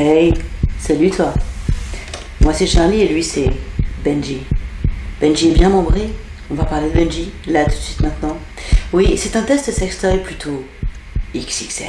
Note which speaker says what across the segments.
Speaker 1: Hey, salut toi. Moi c'est Charlie et lui c'est Benji. Benji est bien membré. On va parler de Benji, là tout de suite maintenant. Oui, c'est un test sextoy plutôt XXL.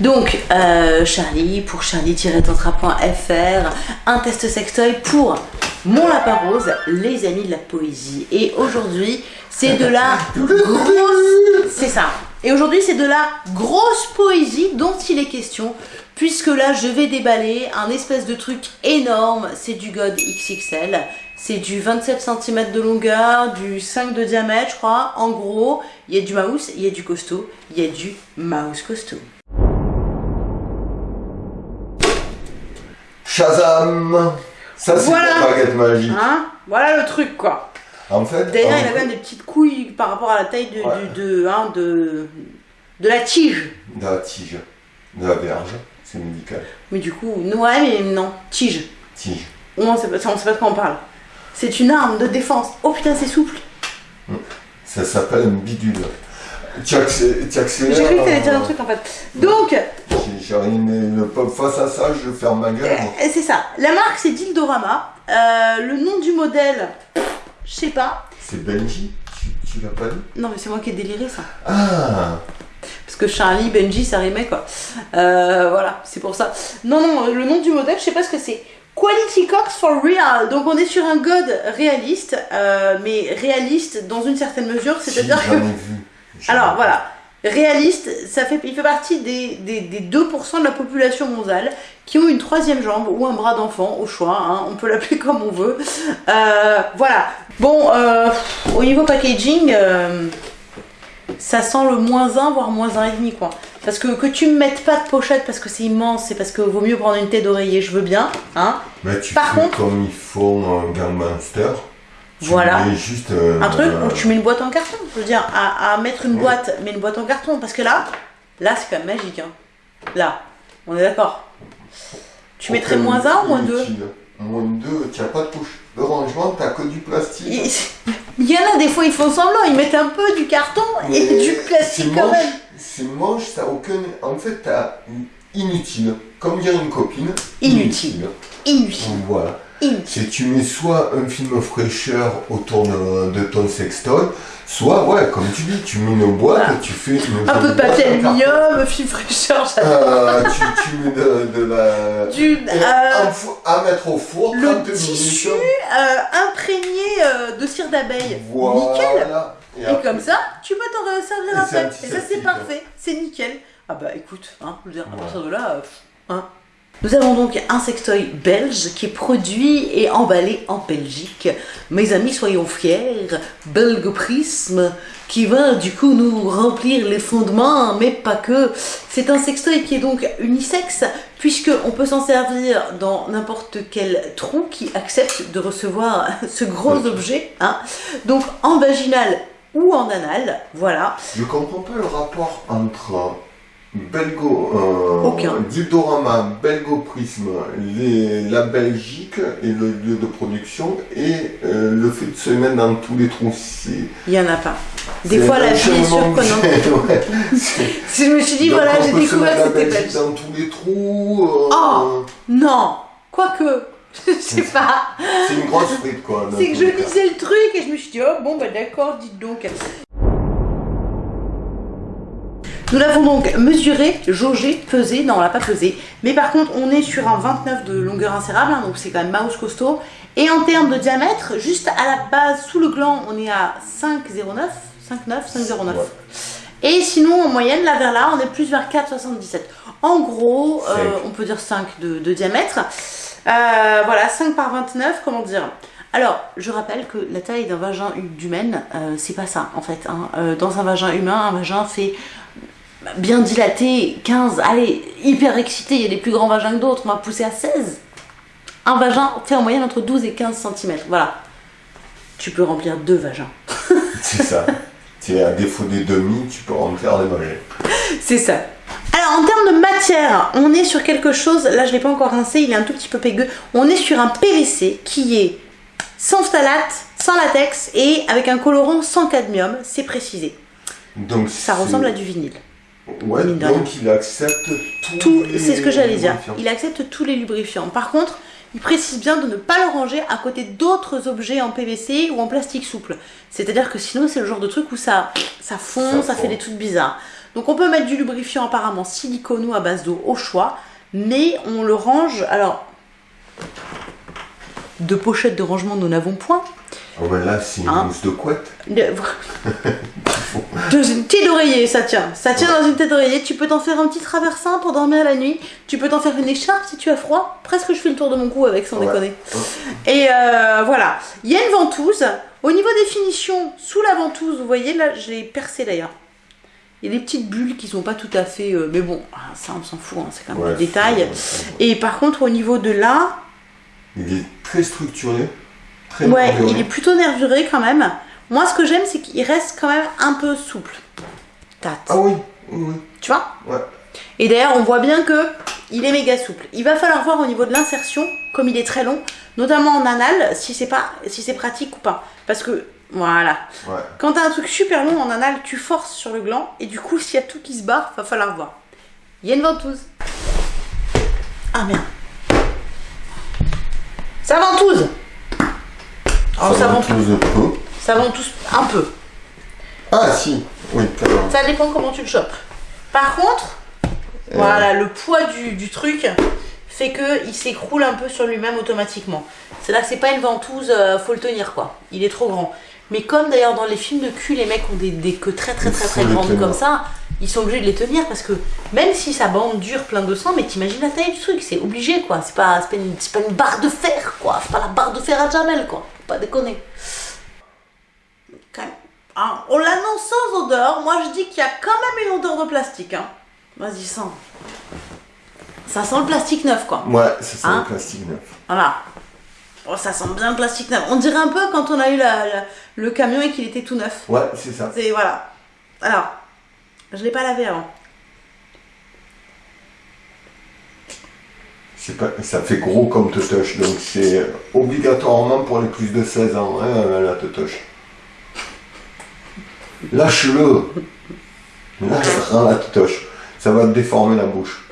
Speaker 1: Donc, euh, Charlie, pour charlie-tantra.fr, un test sextoy pour mon lapin rose, les amis de la poésie. Et aujourd'hui, c'est de la grosse... C'est ça. Et aujourd'hui, c'est de la grosse poésie dont il est question, puisque là, je vais déballer un espèce de truc énorme. C'est du God XXL. C'est du 27 cm de longueur, du 5 de diamètre, je crois. En gros, il y a du mouse, il y a du costaud, il y a du mouse costaud.
Speaker 2: Shazam Ça, c'est
Speaker 1: Voilà.
Speaker 2: la baguette magique.
Speaker 1: Hein? Voilà le truc, quoi.
Speaker 2: En fait,
Speaker 1: D'ailleurs, il a
Speaker 2: vrai,
Speaker 1: quand même des petites couilles par rapport à la taille de,
Speaker 2: Ouais.
Speaker 1: du- de, hein, de, de la tige.
Speaker 2: de la tige, de la verge, c'est médical.
Speaker 1: Mais du coup, ouais, mais non, tige.
Speaker 2: Tige.
Speaker 1: On sait pas, on sait pas de quoi on parle. C'est une arme de défense. Oh putain, c'est souple.
Speaker 2: Ça s'appelle un bidule. Tu accélères.
Speaker 1: J'ai cru que t'allais dire un
Speaker 2: euh,
Speaker 1: truc en fait. Donc,
Speaker 2: J'ai peuple face à ça, je ferme ma gueule.
Speaker 1: euh, c'est ça. La marque, c'est Dildorama. Euh, le nom du modèle, je sais pas.
Speaker 2: C'est Benji Tu, tu l'as pas dit
Speaker 1: Non, mais c'est moi qui ai déliré ça.
Speaker 2: Ah
Speaker 1: Parce que Charlie, Benji, ça rimait quoi. Euh, voilà, c'est pour ça. Non, non, le nom du modèle, je sais pas ce que c'est. Quality Cox for Real. Donc on est sur un God réaliste, euh, mais réaliste dans une certaine mesure, c'est-à-dire que.
Speaker 2: Vu.
Speaker 1: Alors voilà, réaliste, ça fait, il fait partie des, des, des 2% de la population mondiale qui ont une troisième jambe ou un bras d'enfant, au choix, hein, on peut l'appeler comme on veut. Euh, voilà. Bon, euh, au niveau packaging, euh, ça sent le moins 1, voire moins 1,5 quoi. Parce que que tu me mettes pas de pochette parce que c'est immense, c'est parce que vaut mieux prendre une tête d'oreiller, je veux bien, hein.
Speaker 2: Mais tu
Speaker 1: Par
Speaker 2: fais
Speaker 1: contre-
Speaker 2: comme ils font un Gangmaster. Tu
Speaker 1: Voilà.
Speaker 2: juste euh,
Speaker 1: Un truc où tu mets une boîte en carton. Je veux dire, à, à mettre une boîte, mais une boîte en carton. Parce que là, là, c'est quand même magique. Hein. Là, on est d'accord. Tu mettrais moins 1 ou moins 2
Speaker 2: inutile. Moins 2, tu n'as pas de touche de rangement, tu que du plastique.
Speaker 1: Il y en a des fois, ils font semblant, ils mettent un peu du carton et du plastique quand
Speaker 2: moche,
Speaker 1: même.
Speaker 2: C'est moche, ça aucun. En fait, t'as inutile. Comme dire une copine.
Speaker 1: Inutile. Inutile.
Speaker 2: Voilà. Si tu mets soit un film fraîcheur autour de, de ton sextoy, soit, ouais, comme tu dis, tu mets une boîte,
Speaker 1: Voilà.
Speaker 2: tu fais une.
Speaker 1: Un peu de papier aluminium, fil fraîcheur, j'adore.
Speaker 2: Euh, tu, tu mets de, de la.
Speaker 1: Du, euh,
Speaker 2: fou- à mettre au four,
Speaker 1: le
Speaker 2: 30
Speaker 1: tissu
Speaker 2: minutes.
Speaker 1: euh, imprégné euh, de cire d'abeille. Nickel.
Speaker 2: Voilà. Et
Speaker 1: Et
Speaker 2: après-
Speaker 1: comme ça, tu peux t'en servir
Speaker 2: c'est
Speaker 1: après. Et ça, c'est
Speaker 2: sceptique,
Speaker 1: parfait. C'est nickel. Ah bah écoute, hein, je veux dire, à partir de là, hein. Nous avons donc un sextoy belge qui est produit et emballé en Belgique. Mes amis, soyons fiers. Belgoprisme qui va du coup nous remplir les fondements, mais pas que. C'est un sextoy qui est donc unisexe puisque on peut s'en servir dans n'importe quel trou qui accepte de recevoir ce gros objet. Hein. Donc en vaginal ou en anal, voilà.
Speaker 2: Je comprends pas le rapport entre Belgo, euh,
Speaker 1: Aucun.
Speaker 2: Belgoprisme, les, la Belgique et le lieu de production et euh, le fait de se mettre dans tous les trous.
Speaker 1: Il y en a pas. Des fois, la vie est
Speaker 2: changement
Speaker 1: surprenante.
Speaker 2: de- ouais.
Speaker 1: Je me suis dit,
Speaker 2: Donc,
Speaker 1: voilà, j'ai découvert que c'était
Speaker 2: Belgique dans tous les trous. euh,
Speaker 1: Oh Non Quoique, je sais pas.
Speaker 2: C'est une grosse frite quoi.
Speaker 1: C'est que je lisais le truc et je me suis dit, oh bon, bah d'accord, dites donc. Nous l'avons donc mesuré, jaugé, pesé, non on l'a pas pesé, mais par contre on est sur un 29 de longueur insérable, hein, donc c'est quand même mouse costaud, et en termes de diamètre, juste à la base, sous le gland, on est à 5,09, 5,9, 5,09.
Speaker 2: Ouais.
Speaker 1: Et sinon en moyenne, là vers là, on est plus vers 4,77. En gros, euh, on peut dire 5 de, de diamètre. Euh, voilà, 5 par 29, comment dire? Alors, je rappelle que la taille d'un vagin d'humaine, euh, c'est pas ça en fait. hein. Euh, dans un vagin humain, un vagin fait bien dilaté, 15, allez, hyper excité, il y a des plus grands vagins que d'autres, on va pousser à 16. Un vagin fait en moyenne entre 12 et 15 cm, voilà. Tu peux remplir deux vagins.
Speaker 2: C'est ça. Tu es à défaut des demi, tu peux remplir des vagins.
Speaker 1: C'est ça. Alors en termes de matière, on est sur quelque chose, là je l'ai pas encore rincé, il est un tout petit peu pégueux. On est sur un PVC qui est sans phtalate, sans latex et avec un colorant sans cadmium, c'est précisé.
Speaker 2: Donc
Speaker 1: Ça ressemble à du vinyle.
Speaker 2: Ouais,
Speaker 1: rien.
Speaker 2: donc il accepte tous
Speaker 1: Tout,
Speaker 2: les
Speaker 1: c'est ce que j'allais dire. Il accepte tous les lubrifiants. Par contre, il précise bien de ne pas le ranger à côté d'autres objets en PVC ou en plastique souple. C'est-à-dire que sinon, c'est le genre de truc où ça, ça fond,
Speaker 2: Ça
Speaker 1: ça,
Speaker 2: fond.
Speaker 1: fait des trucs bizarres. Donc, on peut mettre du lubrifiant apparemment silicone ou à base d'eau au choix, mais on le range. Alors, de pochette de rangement, nous n'avons point.
Speaker 2: Ah ouais, là, c'est une
Speaker 1: Hein
Speaker 2: mousse de couette.
Speaker 1: De- Dans une tête d'oreiller, ça tient. Ça tient dans une tête d'oreiller. Tu peux t'en faire un petit traversin pour dormir la nuit. Tu peux t'en faire une écharpe si tu as froid. Presque je fais le tour de mon cou avec, sans
Speaker 2: Ouais.
Speaker 1: déconner. Et euh, voilà. Il y a une ventouse. Au niveau des finitions, sous la ventouse, vous voyez, là, je l'ai percé d'ailleurs. Il y a des petites bulles qui sont pas tout à fait. euh, mais bon, ah, ça, on s'en fout. hein, c'est quand même des détails. Et par contre, au niveau de là,
Speaker 2: Il est très structuré. Très
Speaker 1: Ouais,
Speaker 2: nervuré.
Speaker 1: il est plutôt nervuré quand même. Moi, ce que j'aime, c'est qu'il reste quand même un peu souple. Tate.
Speaker 2: Ah oui, oui, oui.
Speaker 1: Tu vois
Speaker 2: Ouais.
Speaker 1: Et d'ailleurs, on voit bien que il est méga souple. Il va falloir voir au niveau de l'insertion, comme il est très long, notamment en anal, si c'est pas, si c'est pratique ou pas. Parce que voilà,
Speaker 2: Ouais.
Speaker 1: quand t'as un truc super long en anal, tu forces sur le gland et du coup, s'il y a tout qui se barre, va falloir voir. Il y a une ventouse. Ah merde. Ça ventouse. Oh, ça
Speaker 2: ça
Speaker 1: ventouse.
Speaker 2: ventouse peu.
Speaker 1: Ça ventouse un peu.
Speaker 2: Ah si, oui.
Speaker 1: Ça dépend comment tu le chopes. Par contre, voilà, le poids du, du truc fait que il s'écroule un peu sur lui-même automatiquement. C'est là que c'est pas une ventouse, euh, faut le tenir quoi. Il est trop grand. Mais comme d'ailleurs dans les films de cul, les mecs ont des, des queues très très très très grandes comme ça, ils sont obligés de les tenir parce que même si sa bande dure plein de sang, mais t'imagines la taille du truc, c'est obligé quoi. C'est pas, c'est pas, une, pas une barre de fer quoi. C'est pas la barre de fer à Jamel quoi. Faut pas déconner. Quand même. Ah, on l'annonce sans odeur. Moi, je dis qu'il y a quand même une odeur de plastique. Hein. Vas-y, sens. Ça sent le plastique neuf, quoi.
Speaker 2: Ouais, c'est ça,
Speaker 1: Hein
Speaker 2: le plastique neuf.
Speaker 1: Voilà. Oh, ça sent bien le plastique neuf. On dirait un peu quand on a eu la- la- le camion et qu'il était tout neuf.
Speaker 2: Ouais, c'est ça.
Speaker 1: C'est voilà. Alors, je l'ai pas lavé avant.
Speaker 2: C'est pas, ça fait gros comme touch, donc c'est obligatoirement pour les plus de 16 ans, hein, la touch. Lâche-le Lâche la touch. Ça va te déformer la bouche.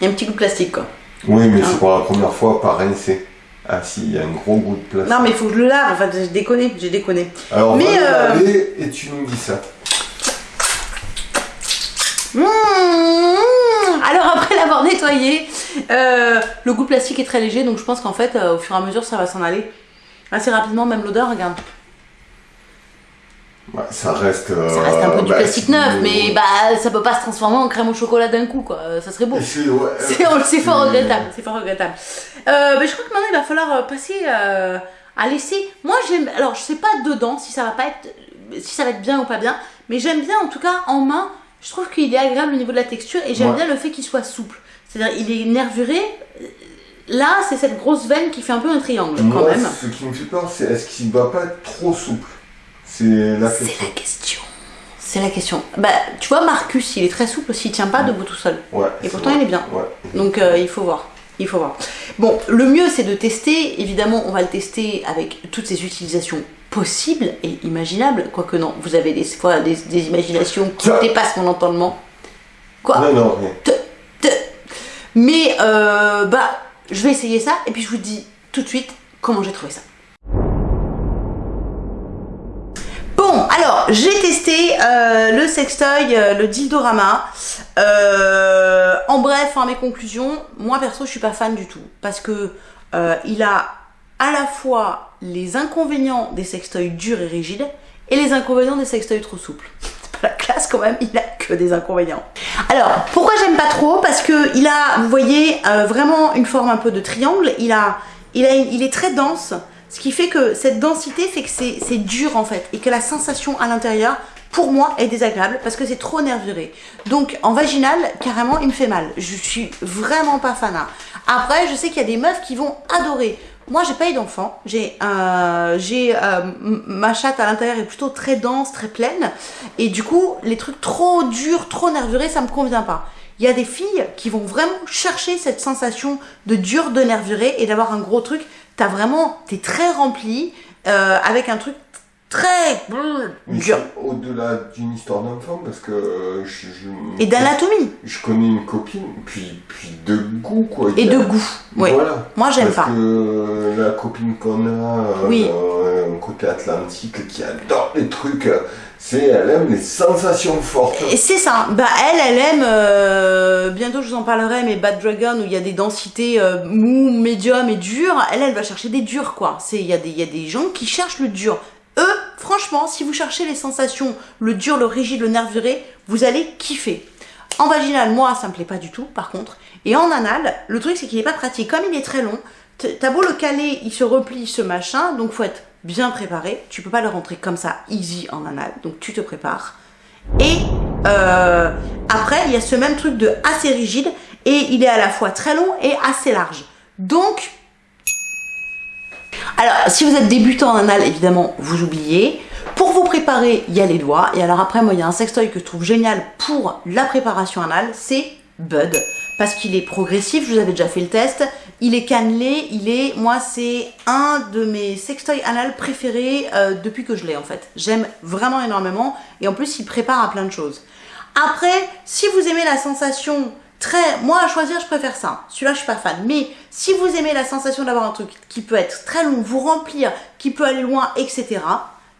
Speaker 1: Il y a un petit goût de plastique, quoi.
Speaker 2: Oui, mais
Speaker 1: Ah.
Speaker 2: c'est pour la première fois par rincé. Ah si, il y a un gros goût de plastique.
Speaker 1: Non, mais il faut que je le lave. En fait, j'ai déconné. J'ai déconné.
Speaker 2: Alors,
Speaker 1: mais,
Speaker 2: va le
Speaker 1: euh,
Speaker 2: laver et tu nous dis ça.
Speaker 1: Mmh. Alors après l'avoir nettoyé, euh, le goût de plastique est très léger, donc je pense qu'en fait, euh, au fur et à mesure, ça va s'en aller assez rapidement. Même l'odeur, regarde.
Speaker 2: Ça reste... euh,
Speaker 1: Ça reste un peu du
Speaker 2: bah,
Speaker 1: plastique neuf, mais bah ça peut pas se transformer en crème au chocolat d'un coup, quoi. Ça serait beau.
Speaker 2: C'est ouais,
Speaker 1: fort regrettable, c'est fort regrettable. Euh, mais je crois que maintenant il va falloir euh, passer euh, à laisser. Moi j'aime, alors je sais pas dedans si ça va pas être, si ça va être bien ou pas bien, mais j'aime bien en tout cas en main. Je trouve qu'il est agréable au niveau de la texture et j'aime
Speaker 2: Ouais.
Speaker 1: bien le fait qu'il soit souple. C'est-à-dire il est nervuré. Là c'est cette grosse veine qui fait un peu un triangle quand même.
Speaker 2: ce qui me fait peur, c'est est-ce qu'il va pas être trop souple? C'est la
Speaker 1: C'est
Speaker 2: question.
Speaker 1: la question. C'est la question. Bah tu vois Marcus il est très souple s'il tient pas debout tout seul.
Speaker 2: Ouais,
Speaker 1: Et pourtant,
Speaker 2: vrai.
Speaker 1: il est bien.
Speaker 2: Ouais.
Speaker 1: Donc euh, il faut voir. Il faut voir. Bon, le mieux c'est de tester. Évidemment, on va le tester avec toutes ces utilisations possibles et imaginables. Quoique non, vous avez des fois des, des imaginations qui
Speaker 2: Ça-
Speaker 1: dépassent mon entendement. Quoi
Speaker 2: Non, non, rien.
Speaker 1: Te- te- Mais euh, bah, je vais essayer ça et puis je vous dis tout de suite comment j'ai trouvé ça. Alors j'ai testé euh, le sextoy, euh, le Dildorama. Euh, en bref, hein, mes conclusions, moi perso, je suis pas fan du tout parce que il a à la fois les inconvénients des sextoys durs et rigides et les inconvénients des sextoys trop souples. C'est pas la classe quand même, il a que des inconvénients. Alors, pourquoi j'aime pas trop? Parce que il a, vous voyez, vraiment une forme un peu de triangle. Il a, il a, il est très dense, ce qui fait que cette densité fait que c'est dur en fait et que la sensation à l'intérieur, pour moi, est désagréable parce que c'est trop nervuré. Donc, en vaginal, carrément, il me fait mal. Je suis vraiment pas fanat. Après, je sais qu'il y a des meufs qui vont adorer. Moi, j'ai pas eu d'enfant. J'ai, euh, euh, ma chatte à l'intérieur est plutôt très dense, très pleine, et du coup, les trucs trop durs, trop nervurés, ça me convient pas. Il y a des filles qui vont vraiment chercher cette sensation de dur, de nervuré, et d'avoir un gros truc. T'as vraiment, t'es très rempli euh, avec un truc très dur.
Speaker 2: Au-delà d'une histoire d'enfant, parce que euh, je, je-
Speaker 1: Et d'anatomie.
Speaker 2: je connais une copine, puis, puis de goût, quoi.
Speaker 1: Et
Speaker 2: a-
Speaker 1: de goût. Oui.
Speaker 2: Voilà.
Speaker 1: Moi, j'aime
Speaker 2: Parce
Speaker 1: pas.
Speaker 2: que euh, la copine qu'on a,
Speaker 1: Oui.
Speaker 2: euh, côté atlantique, qui adore les trucs, c'est elle aime les sensations fortes.
Speaker 1: Et c'est ça. Bah elle, elle aime. euh, bientôt, je vous en parlerai, mais Bad Dragon où il y a des densités euh, mou, médium et dur. Elle, elle va chercher des durs, quoi. C'est il y a des il y a des gens qui cherchent le dur. Eux, franchement, si vous cherchez les sensations, le dur, le rigide, le nervuré, vous allez kiffer. En vaginal, moi, ça me plaît pas du tout, par contre. Et en anal, le truc, c'est qu'il est pas pratique. Comme il est très long, t'as beau le caler, il se replie, ce machin, donc faut être bien préparé. Tu peux pas le rentrer comme ça, easy en anal. Donc tu te prépares. Et euh, après, il y a ce même truc de assez rigide et il est à la fois très long et assez large. Donc, alors si vous êtes débutant en anal, évidemment, vous oubliez. Pour vous préparer, il y a les doigts. Et alors après, moi, il y a un sextoy que je trouve génial pour la préparation anale, c'est Bud. Parce qu'il est progressif, je vous avais déjà fait le test. Il est cannelé, il est, moi, c'est un de mes sextoys anal préférés euh, depuis que je l'ai en fait. J'aime vraiment énormément. Et en plus, il prépare à plein de choses. Après, si vous aimez la sensation très... Moi, à choisir, je préfère ça. Celui-là, je suis pas fan. Mais si vous aimez la sensation d'avoir un truc qui peut être très long, vous remplir, qui peut aller loin, etc.,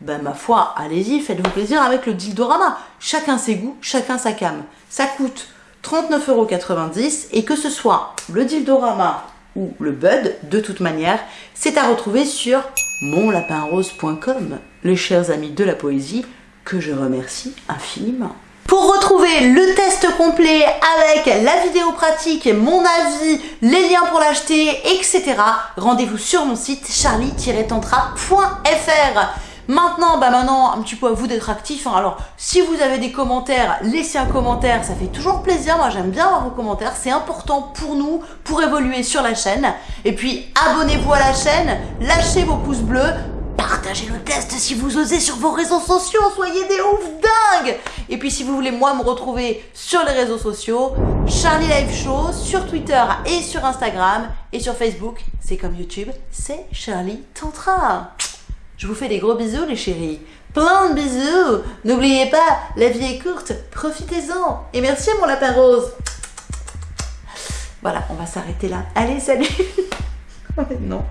Speaker 1: ben ma foi, allez-y, faites-vous plaisir avec le Dildorama. Chacun ses goûts, chacun sa cam. Ça coûte 39,90€ et que ce soit le Dildorama ou le Bud, de toute manière, c'est à retrouver sur monlapinrose.com, les chers amis de la poésie, que je remercie infiniment. Pour retrouver le test complet avec la vidéo pratique, mon avis, les liens pour l'acheter, etc., rendez-vous sur mon site charlie-tantra.fr. Maintenant, bah maintenant, un petit peu à vous d'être actifs. hein. Alors, si vous avez des commentaires, laissez un commentaire, ça fait toujours plaisir. Moi, j'aime bien avoir vos commentaires, c'est important pour nous, pour évoluer sur la chaîne. Et puis, abonnez-vous à la chaîne, lâchez vos pouces bleus, partagez le test si vous osez sur vos réseaux sociaux, soyez des ouf dingues Et puis si vous voulez moi me retrouver sur les réseaux sociaux, Charlie Live Show sur Twitter et sur Instagram et sur Facebook, c'est comme YouTube, c'est Charlie Tantra. Je vous fais des gros bisous les chéris. Plein de bisous. N'oubliez pas, la vie est courte, profitez-en. Et merci mon lapin rose. Voilà, on va s'arrêter là. Allez, salut. non.